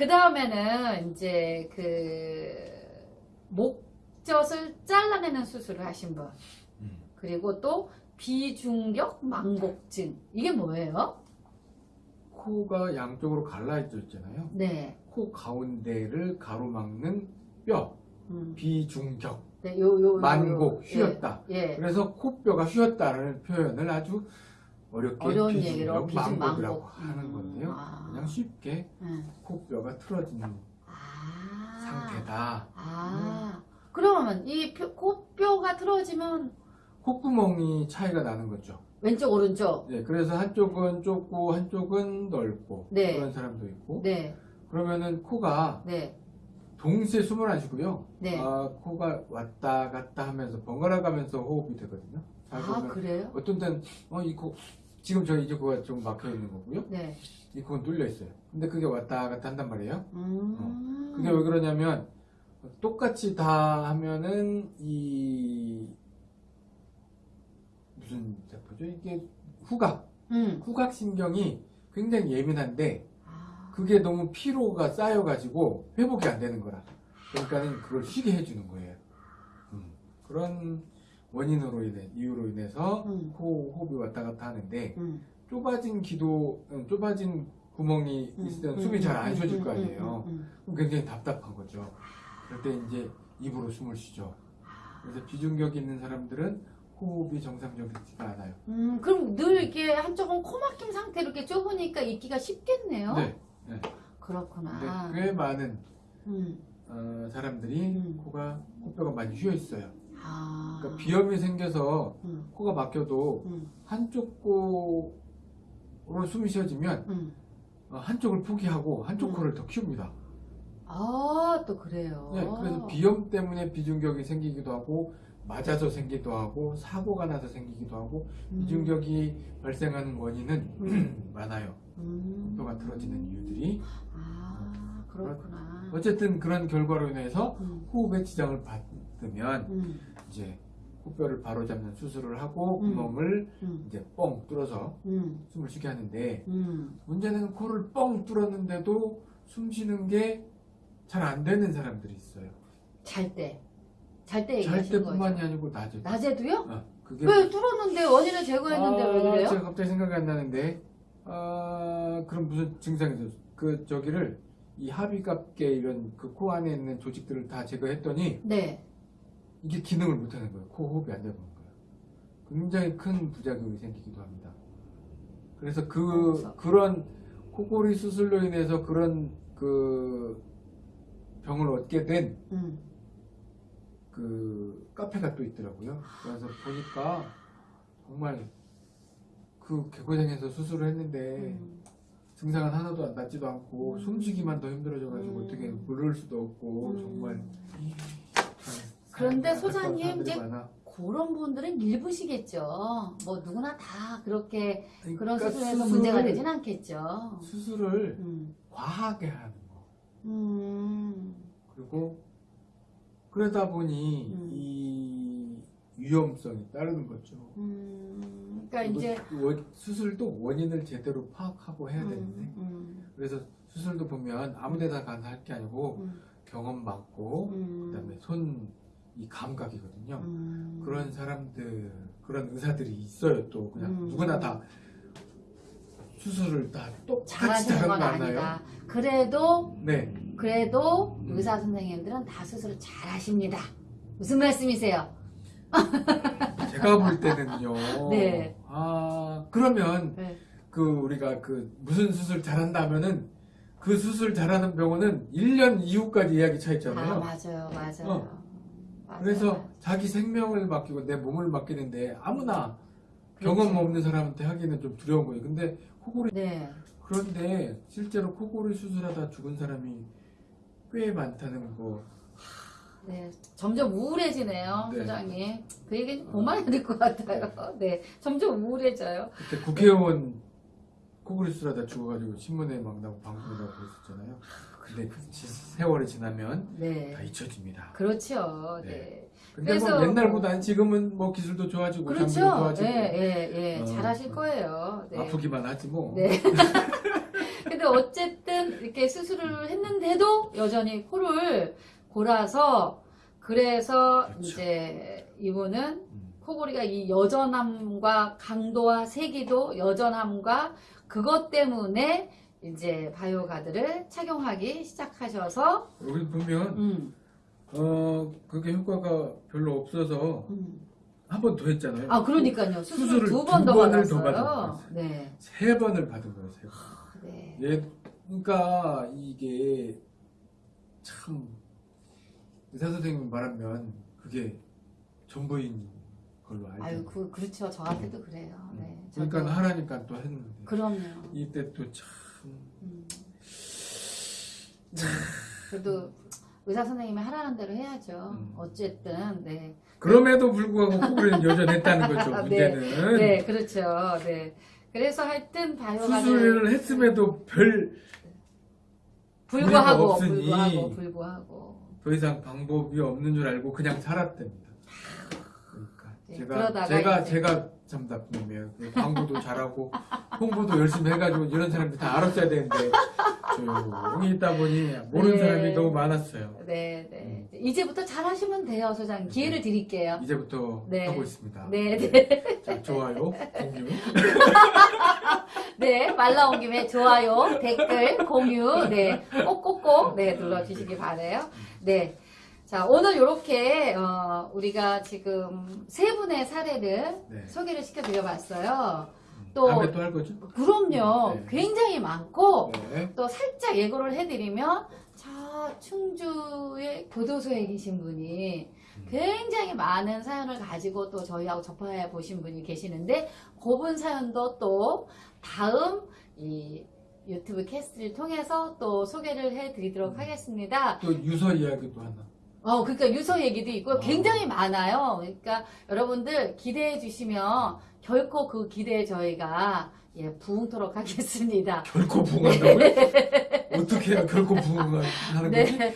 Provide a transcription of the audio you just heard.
그 다음에는 이제 그 목젖을 잘라내는 수술을 하신 분. 음. 그리고 또 비중격 망곡증. 이게 뭐예요? 코가 양쪽으로 갈라져 있잖아요. 네. 코 가운데를 가로막는 뼈, 음. 비중격, 네, 요, 요, 요, 만곡, 요. 휘었다. 예. 예. 그래서 코뼈가 휘었다는 표현을 아주 어렵게 어려운 얘기로 비중 망곡. 하는 음, 건데요. 아. 그냥 쉽게 음. 코뼈가 틀어지는 아. 상태다. 아. 그러면 이 표- 코뼈가 틀어지면 콧구멍이 차이가 나는 거죠. 왼쪽 오른쪽. 네, 그래서 한쪽은 좁고 한쪽은 넓고 네. 그런 사람도 있고 네. 그러면은 코가 네. 동시에 숨을 안 쉬고요. 네. 아, 코가 왔다 갔다 하면서 번갈아 가면서 호흡이 되거든요. 잘 아, 그래요? 어떤 때는 어, 이 코, 지금 저 이제 코가 좀 막혀 있는 거고요. 네. 이 코는 뚫려 있어요. 근데 그게 왔다 갔다 한단 말이에요. 음. 그게 왜 그러냐면 똑같이 다 하면은 이 무슨 세포죠? 이게 후각, 음. 후각 신경이 굉장히 예민한데 아. 그게 너무 피로가 쌓여가지고 회복이 안 되는 거라. 그러니까는 그걸 쉬게 해주는 거예요. 음, 그런 원인으로 인해 이유로 인해서 음. 코 호흡이 왔다 갔다 하는데 음. 좁아진 기도, 음, 좁아진 구멍이 음. 있을 때는 음. 숨이 잘안 음. 쉬어질 음. 거 음. 아니에요. 그럼 굉장히 답답한 거죠. 그럴 때 이제 입으로 숨을 쉬죠. 그래서 비중격이 있는 사람들은 호흡이 정상적이지가 않아요. 음, 그럼 늘 이렇게 한쪽은 코막힘 상태로 이렇게 좁으니까 있기가 쉽겠네요. 네. 그렇구나. 근데 꽤 많은 음. 어, 사람들이 음. 코가 코뼈가 많이 휘어 있어요. 아. 그러니까 비염이 생겨서 음. 코가 막혀도 음. 한쪽 코로 숨이 쉬어지면 음. 어, 한쪽을 포기하고 한쪽 음. 코를 더 키웁니다. 아, 또 그래요. 네, 그래서 비염 때문에 비중격이 생기기도 하고 맞아서 생기기도 하고 사고가 나서 생기기도 하고 음. 비중격이 발생하는 원인은 음. 많아요. 음. 뼈가 틀어지는 이유들이 아, 그렇구나. 어쨌든 그런 결과로 인해서 음. 호흡에 지장을 받 으면 음. 이제 코뼈를 바로잡는 수술을 하고 음. 구멍을 음. 이제 뻥 뚫어서 음. 숨을 쉬게 하는데 음. 문제는 코를 뻥 뚫었는데도 숨 쉬는 게 잘 안 되는 사람들이 있어요. 잘 때. 잘 때 잘 때뿐만이 거죠. 아니고 낮에도. 낮에도요? 어, 그게 왜 뚫었는데 원인을 제거했는데 왜 아, 그래요? 제가 갑자기 생각이 안 나는데 아, 그럼 무슨 증상이 있어요? 그 저기를 이 합의갑계 이런 그 코 안에 있는 조직들을 다 제거했더니 네. 이게 기능을 못하는 거예요. 코 호흡이 안 되는 거예요. 굉장히 큰 부작용이 생기기도 합니다. 그래서 그. 그런 코골이 수술로 인해서 그런 그 병을 얻게 된 음. 그 카페가 또 있더라고요. 그래서 보니까 정말 그 개고생해서 수술을 했는데 음. 증상은 하나도 안 낫지도 않고 음. 숨쉬기만 더 힘들어져가지고 음. 어떻게 물을 수도 없고 음. 정말 그런데 안타까운 소장님, 이제. 그런 분들은 일부시겠죠. 뭐 누구나 다 그렇게 그런 그러니까 수술에서 수술을- 문제가 되진 않겠죠. 수술을 음. 과하게 하는 거 음. 그리고 그러다 보니 음. 이 위험성이 따르는 거죠. 음. 그러니까 이제 수술도 원인을 제대로 파악하고 해야 되는데 음. 음. 그래서 수술도 보면 아무데나 가서 할 게 아니고 음. 경험 음. 그다음에 손 이 감각이거든요. 음. 그런 사람들 그런 의사들이 있어요. 또 그냥 음. 누구나 다 수술을 다 똑같이 잘하는 건? 아니다. 그래도 네. 그래도 음. 의사 선생님들은 다 수술을 잘 하십니다. 무슨 말씀이세요? 제가 볼 때는요. 네. 아 그러면 네. 그 우리가 그 무슨 수술 잘한다면은 그 수술 잘하는 병원은 1년 이후까지 예약이 차아 있잖아요. 맞아요, 맞아요. 어. 맞아요. 그래서 자기 생명을 맡기고 내 몸을 맡기는데 아무나 경험 그렇죠. 없는 사람한테 하기는 좀 두려운 거예요. 근데 코골이 네. 그런데 실제로 코골이 수술하다 죽은 사람이 꽤 많다는 거. 네, 점점 우울해지네요, 네. 소장님. 그 얘기 그만해야 될 것 같아요. 네, 점점 우울해져요. 그때 국회의원 코골이 수술하다 죽어가지고 신문에 막 나고 방송에 나고 그랬었잖아요. 근데 그 지- 세월이 지나면 네, 다 잊혀집니다. 그렇죠. 네, 네. 근데 그래서 뭐 옛날보다는 지금은 뭐 기술도 좋아지고 장비도 그렇죠. 좋아지고 예, 예, 예, 어, 잘하실 어. 거예요. 네. 아프기만 하지 뭐. 네. 근데 어쨌든 이렇게 수술을 했는데도 여전히 코를 골아서 그래서 그렇죠. 이제 이분은 음. 코골이가 이 여전함과 강도와 세기도 여전함과 그것 때문에 이제 바이오가드를 착용하기 시작하셔서 여기 보면 음, 어 그게 효과가 별로 없어서 음. 한번 더 했잖아요. 아 그러니까요 수술을 수술을 두번두더 받았어요. 네, 세 번을 받은 거예요. 세 번. 네. 예, 그러니까 이게 참 의사 선생님 말하면 그게 전부인 걸로 알죠. 아유 그 그렇죠 저한테도 그래요. 네. 그러니까 하라니까 또 했는데 그럼요. 이때 또참 음. 네. 그래도 의사 선생님이 하라는 대로 해야죠. 음. 어쨌든 네. 그럼에도 불구하고 코골이는 여전했다는 거죠. 네. 문제는 네, 그렇죠. 네. 그래서 하여튼 바이오가드 수술을 했음에도 별더 불구하고 없으니. 불구하고 불구하고 이상 방법이 없는 줄 알고 그냥 살았답니다. 네, 제가 제가 이제- 제가 참 나쁘네요. 그 광고도 잘하고 홍보도 열심히 해가지고 이런 사람들이 다 알았어야 되는데 조용히 있다 보니 모르는 네. 사람이 너무 많았어요. 네, 네. 음. 이제부터 잘 하시면 돼요, 소장님. 기회를 드릴게요. 이제부터 네. 하고 있습니다. 네, 네. 자, 좋아요, 공유. 네, 말 나온 김에 좋아요, 댓글, 공유, 네, 꼭꼭꼭, 네, 눌러주시기 바래요. 네. 자, 오늘 이렇게, 어, 우리가 지금 세 분의 사례를 네. 소개를 시켜드려 봤어요. 음, 또- 다음에 또 할 거죠? 그럼요. 네. 굉장히 많고, 네. 또 살짝 예고를 해드리면, 자, 충주의 교도소에 계신 분이 음. 굉장히 많은 사연을 가지고 또 저희하고 접해 보신 분이 계시는데, 그분 사연도 또 다음 이 유튜브 캐스트를 통해서 또 소개를 해드리도록 음. 하겠습니다. 또 유서 이야기도 하나. 어, 그러니까 유서 얘기도 있고 어. 굉장히 많아요. 그러니까 여러분들 기대해 주시면 결코 그 기대에 저희가 예, 부응토록 하겠습니다. 결코 부응한다고요? 어떻게 해야 결코 부응하는 거지? 네.